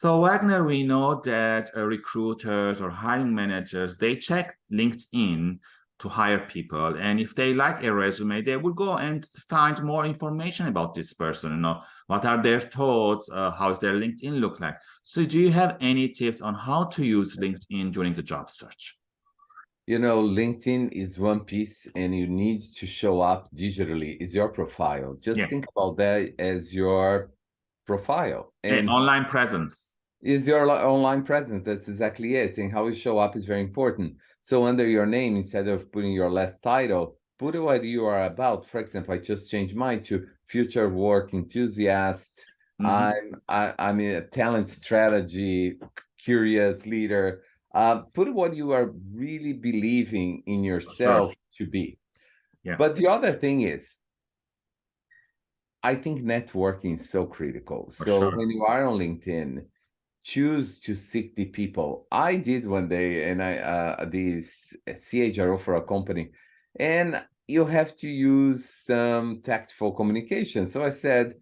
So Wagner, we know that uh, recruiters or hiring managers, they check LinkedIn to hire people. And if they like a resume, they will go and find more information about this person, you know, what are their thoughts, uh, how is their LinkedIn look like? So do you have any tips on how to use LinkedIn during the job search? You know, LinkedIn is one piece and you need to show up digitally is your profile. Just yeah. think about that as your profile. And online presence. Is your online presence. That's exactly it. And how you show up is very important. So under your name, instead of putting your last title, put what you are about. For example, I just changed mine to future work enthusiast. Mm -hmm. I'm I, I'm a talent strategy curious leader. Uh, put what you are really believing in yourself sure. to be. Yeah. But the other thing is, I think networking is so critical. For so sure. when you are on LinkedIn, choose to seek the people. I did one day, and I uh, this CHRO for a company, and you have to use some tactful communication. So I said,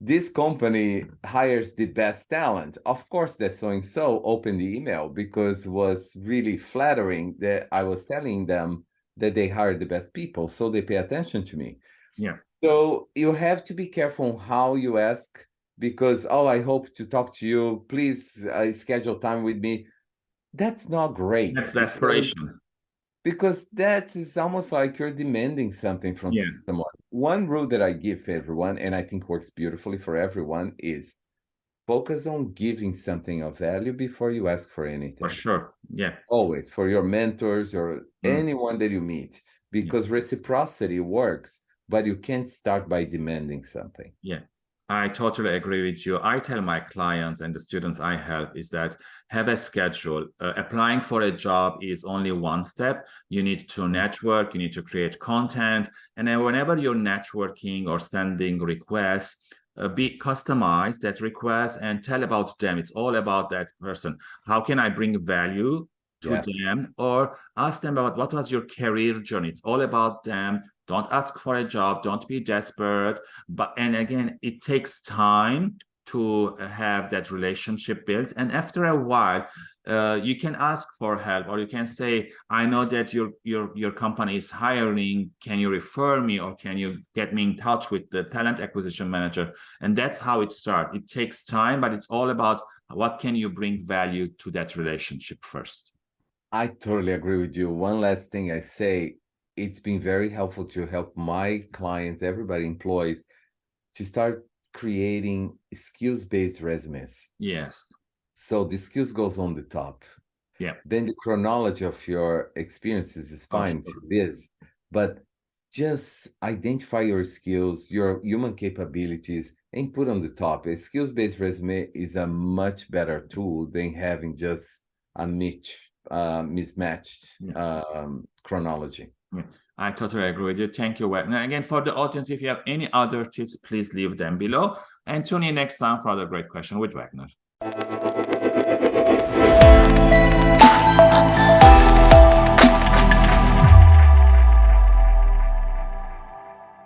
this company hires the best talent. Of course, that so and so opened the email because it was really flattering that I was telling them that they hired the best people, so they pay attention to me. Yeah. So you have to be careful how you ask because, oh, I hope to talk to you. Please uh, schedule time with me. That's not great. That's desperation. Because that is almost like you're demanding something from yeah. someone. One rule that I give everyone, and I think works beautifully for everyone, is focus on giving something of value before you ask for anything. For sure. Yeah. Always for your mentors or mm. anyone that you meet, because yeah. reciprocity works, but you can't start by demanding something. Yeah. I totally agree with you. I tell my clients and the students I help is that have a schedule. Uh, applying for a job is only one step. You need to network, you need to create content. And then whenever you're networking or sending requests, uh, be customize that request and tell about them. It's all about that person. How can I bring value to yeah. them or ask them about what was your career journey? It's all about them don't ask for a job. Don't be desperate. But and again it takes time to have that relationship built. And after a while uh, you can ask for help or you can say i know that your your your company is hiring. Can you refer me or can you get me in touch with the talent acquisition manager? And that's how it starts. It takes time but it's all about what can you bring value to that relationship first. I totally agree with you. One last thing i say it's been very helpful to help my clients, everybody employees, to start creating skills-based resumes. Yes. So the skills goes on the top. Yeah. Then the chronology of your experiences is fine to this, but just identify your skills, your human capabilities, and put on the top. A skills-based resume is a much better tool than having just a niche, uh, mismatched yeah. um, chronology. Yeah, I totally agree with you. Thank you, Wagner. Again, for the audience, if you have any other tips, please leave them below. And tune in next time for other great question with Wagner.